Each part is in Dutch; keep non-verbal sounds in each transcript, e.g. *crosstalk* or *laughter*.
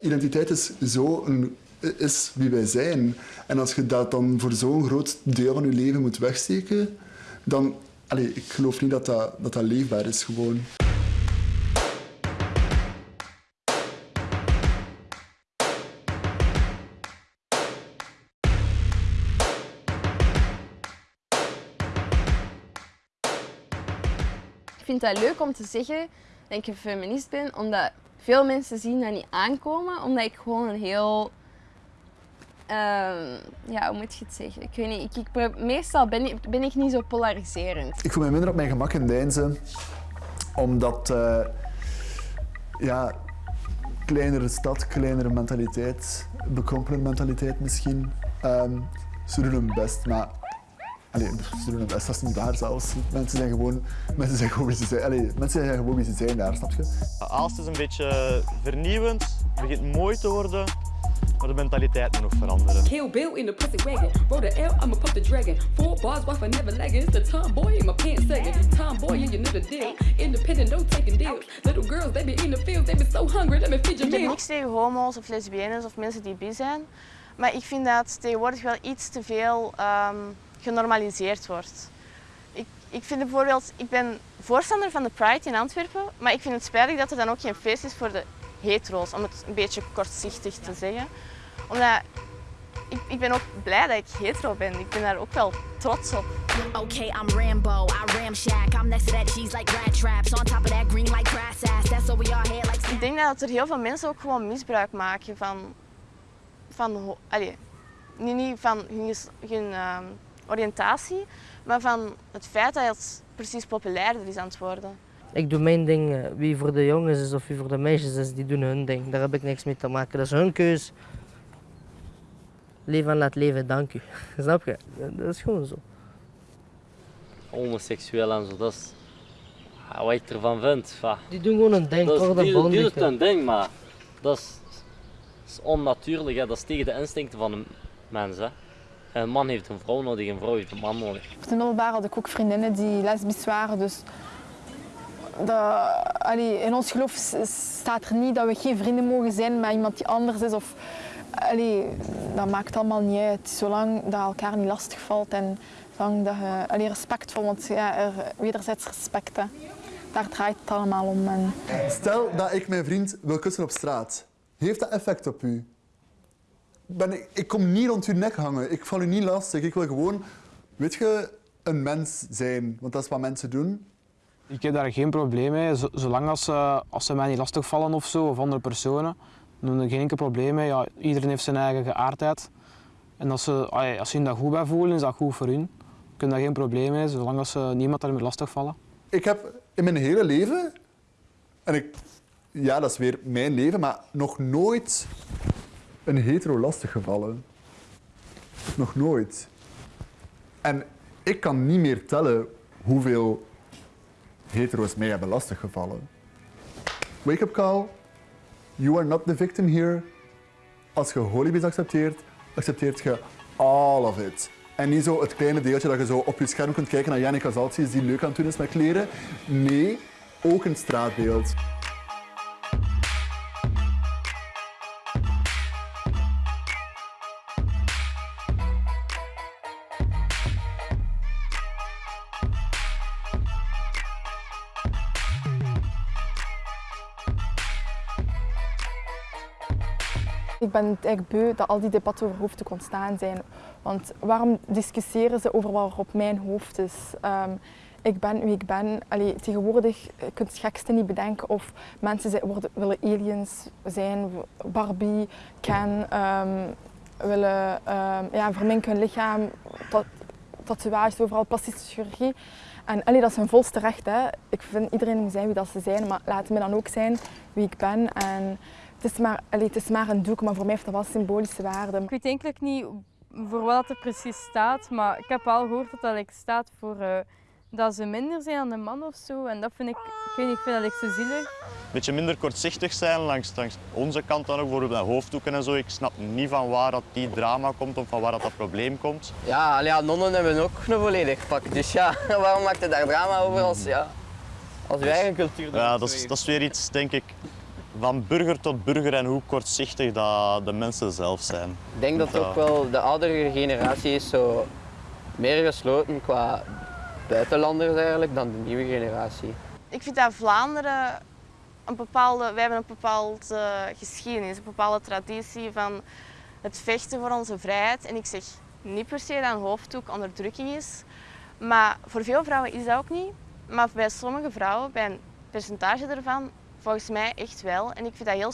Identiteit is, zo een, is wie wij zijn. En als je dat dan voor zo'n groot deel van je leven moet wegsteken, dan... Allee, ik geloof niet dat dat, dat, dat leefbaar is gewoon. Ik vind dat leuk om te zeggen dat ik een feminist ben, omdat veel mensen zien dat niet aankomen, omdat ik gewoon een heel... ehm, ja, hoe moet je het zeggen? Ik weet niet, ik, ik, meestal ben ik, ben ik niet zo polariserend. Ik voel me minder op mijn gemak in Deinzen, omdat... eh, ja, kleinere stad, kleinere mentaliteit, bekrompen mentaliteit misschien. Ehm, ze doen hun best, maar... Allee, ze doen hun best, dat is niet waar zelfs. Mensen zijn gewoon, mensen zijn gewoon wie ze zijn. Allee, mensen zijn gewoon wie ze zijn daar, snap je? Aalst is een beetje vernieuwend, begint mooi te worden, maar de mentaliteit moet nog veranderen. Kill Bill in the pussy wagon. Roll the L, I'ma pump the dragon. Four bars, wife, I never lagging. It's the tomboy in my pants sagging. Tomboy, and you know the deal. Independent, no taking deals. Little girls, they be in the fields, they be so hungry, let me feed your Ik heb meal. niks tegen homo's of lesbiennes of mensen die bi zijn. Maar ik vind dat het tegenwoordig wel iets te veel ehm, genormaliseerd wordt. Ik, ik vind bijvoorbeeld, ik ben voorstander van de Pride in Antwerpen, maar ik vind het spijtig dat er dan ook geen feest is voor de hetero's, om het een beetje kortzichtig te zeggen. Omdat ik, ik ben ook blij dat ik hetero ben. Ik ben daar ook wel trots op. Okay, I'm Rambo, I ramshack. I'm next to that cheese like rat traps. On top of that green like grass ass. That's over your head like Ik denk dat er heel veel mensen ook gewoon misbruik maken van, van, allee, niet, niet van hun, hun ehm, oriëntatie, maar van het feit dat het precies populairder is aan het worden. Ik doe mijn ding. eh, Wie voor de jongens is of wie voor de meisjes is, die doen hun ding. Daar heb ik niks mee te maken. Dat is hun keus. Leven en laat leven, dank u. *laughs* Snap je? Dat is gewoon zo. homoseksueel en zo. Dat is ja, wat ik ervan vind. va. Die doen gewoon hun ding. Dat Toch die, die ik, doet een ding, maar dat is, dat is onnatuurlijk. Hè. Dat is tegen de instincten van een mens. Hè. Een man heeft een vrouw nodig, een vrouw heeft een man nodig. Op de middelbare had ik ook vriendinnen die lesbisch waren. Dus dat, allee, in ons geloof staat er niet dat we geen vrienden mogen zijn met iemand die anders is. Of, allee, dat maakt allemaal niet uit. Zolang dat elkaar niet lastig valt en zolang dat je allee, respectvol, want ja, er, wederzijds respect. Hè. Daar draait het allemaal om. En, Stel dat ik mijn vriend wil kussen op straat. Heeft dat effect op u? Ben ik, ik kom niet rond uw nek hangen. Ik val u niet lastig. Ik wil gewoon, weet je, een mens zijn. Want dat is wat mensen doen. Ik heb daar geen probleem mee, zolang als ze, als ze mij niet lastigvallen of zo, of andere personen. Dan heb ik geen enkel probleem mee. Ja, iedereen heeft zijn eigen geaardheid. En als ze, als ze hun daar goed bij voelen, is dat goed voor hun. Ik heb daar geen probleem mee, zolang als ze niemand daarmee lastigvallen. Ik heb in mijn hele leven, en ik, ja, dat is weer mijn leven, maar nog nooit een hetero lastig gevallen. Nog nooit. En ik kan niet meer tellen hoeveel hetero's mij hebben lastiggevallen. Wake up call. You are not the victim here. Als je holibies accepteert, accepteert je all of it. En niet zo het kleine deeltje dat je zo op je scherm kunt kijken naar Jannica Zaltjes die leuk aan het doen is met kleren. Nee, ook een straatbeeld. Ik ben eigenlijk beu dat al die debatten over hoofddoek ontstaan zijn. Want waarom discussiëren ze over wat er op mijn hoofd is? Ehm, ik ben wie ik ben. Allee, tegenwoordig je kunt het gekste niet bedenken of mensen worden, willen aliens zijn, Barbie, Ken, ehm, willen ehm, ja, verminken hun lichaam, ta- tatoeages overal, plastische chirurgie. En allee, dat is hun volste recht. Hè. Ik vind iedereen moet zijn wie dat ze zijn, maar laat me dan ook zijn wie ik ben. En het is maar, allee, het is maar een doek, maar voor mij heeft dat wel symbolische waarde. Ik weet eigenlijk niet voor wat er precies staat, maar ik heb al gehoord dat dat like, staat voor eh, dat ze minder zijn dan de man of zo. En dat vind ik, ik weet niet, ik vind dat like, zo zielig. Een beetje minder kortzichtig zijn langs, langs onze kant dan ook, bijvoorbeeld bij hoofddoeken en zo. Ik snap niet van waar dat die drama komt of van waar dat, dat probleem komt. Ja, allee, ja, nonnen hebben ook een volledig pak. Dus ja, *laughs* waarom maakt je daar drama over als, ja, als je eigen cultuur Ja, dat is, dat is weer iets, denk ik, van burger tot burger en hoe kortzichtig dat de mensen zelf zijn. Ik denk dat ook wel de oudere generatie is zo meer gesloten qua buitenlanders eigenlijk dan de nieuwe generatie. Ik vind dat Vlaanderen een bepaalde, wij hebben een bepaalde geschiedenis, een bepaalde traditie van het vechten voor onze vrijheid. En ik zeg niet per se dat een hoofddoek onderdrukking is, maar voor veel vrouwen is dat ook niet. Maar bij sommige vrouwen, bij een percentage ervan, volgens mij echt wel. En ik vind dat heel,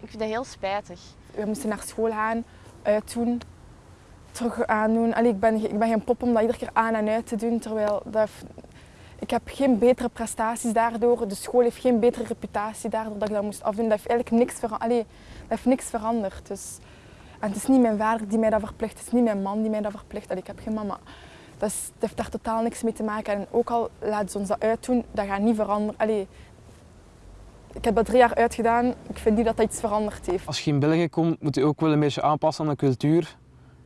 ik vind dat heel spijtig. We moesten naar school gaan, uitdoen, terug aandoen. Allee, ik, ben, ik ben geen pop om dat iedere keer aan en uit te doen, terwijl dat, ik heb geen betere prestaties daardoor. De school heeft geen betere reputatie daardoor dat ik dat moest afdoen. Dat heeft eigenlijk niks, vera Allee, dat heeft niks veranderd. Dus, en het is niet mijn vader die mij dat verplicht, het is niet mijn man die mij dat verplicht. Allee, ik heb geen mama. Dat heeft daar totaal niks mee te maken. En ook al laten ze ons dat uitdoen, dat gaat niet veranderen. Allee, ik heb dat drie jaar uitgedaan. Ik vind niet dat dat iets veranderd heeft. Als je in België komt, moet je ook wel een beetje aanpassen aan de cultuur.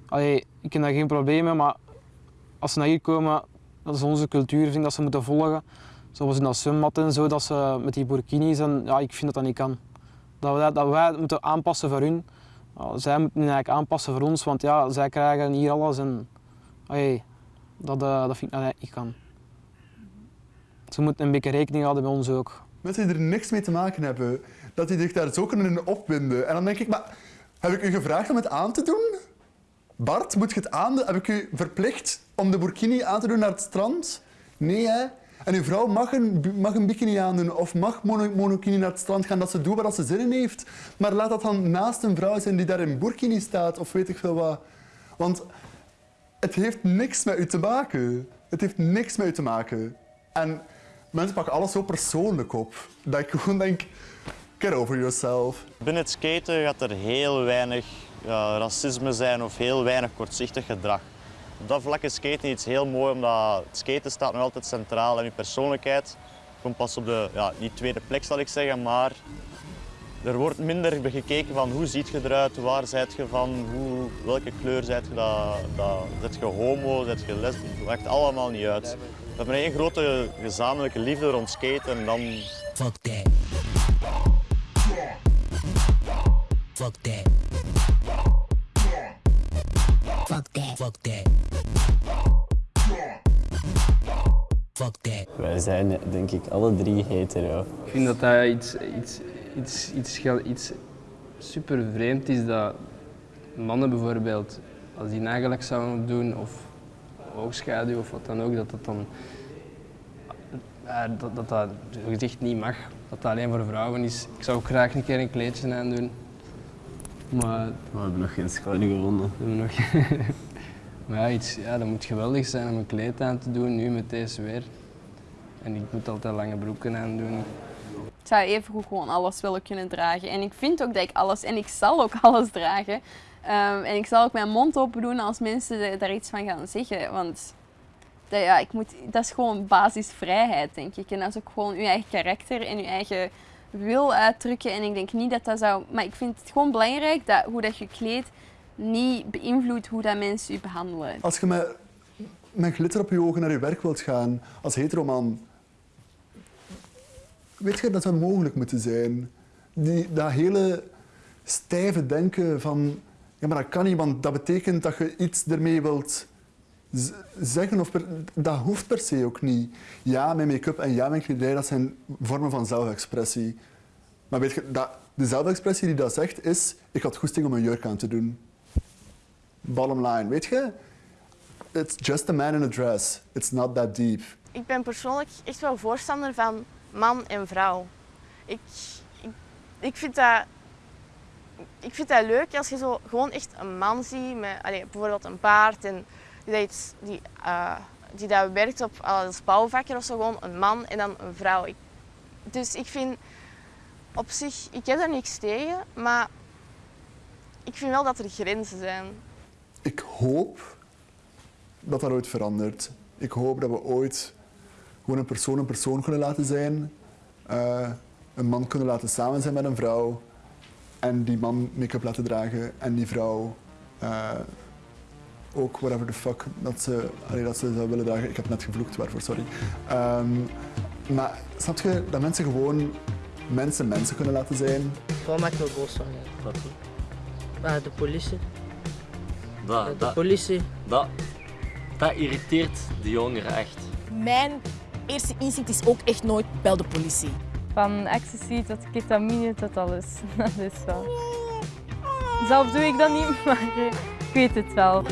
Allee, ik heb daar geen probleem mee, maar als ze naar hier komen, dat is onze cultuur, vind dat ze moeten volgen. Zoals in dat zwembad en zo, dat ze met die burkinis en ja, ik vind dat dat niet kan. Dat wij, dat wij moeten aanpassen voor hun. Zij moeten eigenlijk aanpassen voor ons, want ja, zij krijgen hier alles en allee, dat, uh, dat vind ik dat niet kan. Ze moeten een beetje rekening houden bij ons ook. Mensen die er niks mee te maken hebben, dat die zich daar zo kunnen opwinden. En dan denk ik, maar heb ik u gevraagd om het aan te doen? Bart, moet je het aan Heb ik u verplicht om de burkini aan te doen naar het strand? Nee, hè? En uw vrouw mag een, mag een bikini aandoen of mag mono, monokini naar het strand gaan, dat ze doet waar ze zin in heeft. Maar laat dat dan naast een vrouw zijn die daar in burkini staat of weet ik veel wat. Want het heeft niks met u te maken. Het heeft niks met u te maken. En mensen pakken alles zo persoonlijk op. Dat ik gewoon denk, get over yourself. Binnen het skaten gaat er heel weinig racisme zijn of heel weinig kortzichtig gedrag. Op dat vlak is skaten iets heel mooi, omdat het skaten staat nog altijd centraal en je persoonlijkheid komt pas op de, ja, niet tweede plek zal ik zeggen, maar er wordt minder gekeken van hoe ziet je eruit, waar zijt je van, hoe, welke kleur zijt je, dat, dat, zet je homo, zet je les, dat maakt allemaal niet uit. We hebben één grote gezamenlijke liefde rond skaten en dan... Fuck that. Fuck that. Fuck that. Fuck that. Fuck that. Wij zijn denk ik alle drie hetero. Ik vind dat dat iets, iets, iets, iets, iets super vreemd is dat mannen bijvoorbeeld, als die nagelak zouden doen of oogschaduw of wat dan ook, dat dat dan ja, dat, dat, dat gezicht niet mag. Dat dat alleen voor vrouwen is. Ik zou ook graag een keer een kleedje aandoen. Maar, we hebben nog geen schouding gevonden. We nog... *laughs* maar ja, iets, ja, dat moet geweldig zijn om een kleed aan te doen, nu met deze weer. En ik moet altijd lange broeken aandoen. Ik zou even goed gewoon alles willen kunnen dragen. En ik vind ook dat ik alles, en ik zal ook *laughs* alles dragen. Um, en ik zal ook mijn mond open doen als mensen daar iets van gaan zeggen. Want dat, ja, ik moet, dat is gewoon basisvrijheid, denk ik. En dat is ook gewoon je eigen karakter en je eigen wil uitdrukken. En ik denk niet dat dat zou... Maar ik vind het gewoon belangrijk dat hoe dat je kleedt niet beïnvloedt hoe dat mensen je behandelen. Als je met, met glitter op je ogen naar je werk wilt gaan, als heteroman, weet je, dat zou mogelijk moeten zijn. Die, dat hele stijve denken van, ja maar dat kan niet, want dat betekent dat je iets ermee wilt zeggen, of dat hoeft per se ook niet. Ja, mijn make-up en ja, mijn kledij, dat zijn vormen van zelfexpressie. Maar weet je, dat, de zelfexpressie die dat zegt is, ik had goesting om een jurk aan te doen. Bottom line, weet je? It's just a man in a dress. It's not that deep. Ik ben persoonlijk echt wel voorstander van man en vrouw. Ik, ik, ik, vind, dat, ik vind dat leuk als je zo gewoon echt een man ziet met allez, bijvoorbeeld een baard en die, die, uh, die dat werkt op als bouwvakker of zo, gewoon een man en dan een vrouw. Dus ik vind op zich, ik heb daar niks tegen, maar ik vind wel dat er grenzen zijn. Ik hoop dat dat ooit verandert. Ik hoop dat we ooit gewoon een persoon een persoon kunnen laten zijn. Uh, een man kunnen laten samen zijn met een vrouw. En die man make-up laten dragen en die vrouw uh, ook whatever the fuck dat ze, allee, dat ze zou willen dragen. Ik heb net gevloekt, waarvoor, sorry. Um, maar snap je dat mensen gewoon mensen mensen kunnen laten zijn. Wat maakt me boos van? Dat, Ah, de politie. dat, De dat, politie. dat, dat irriteert de jongeren echt. Mijn eerste instinct is ook echt nooit bel de politie. Van ecstasy tot ketamine tot alles. *laughs* Dat is wel. Zelf doe ik dat niet, *laughs* maar eh, ik weet het wel.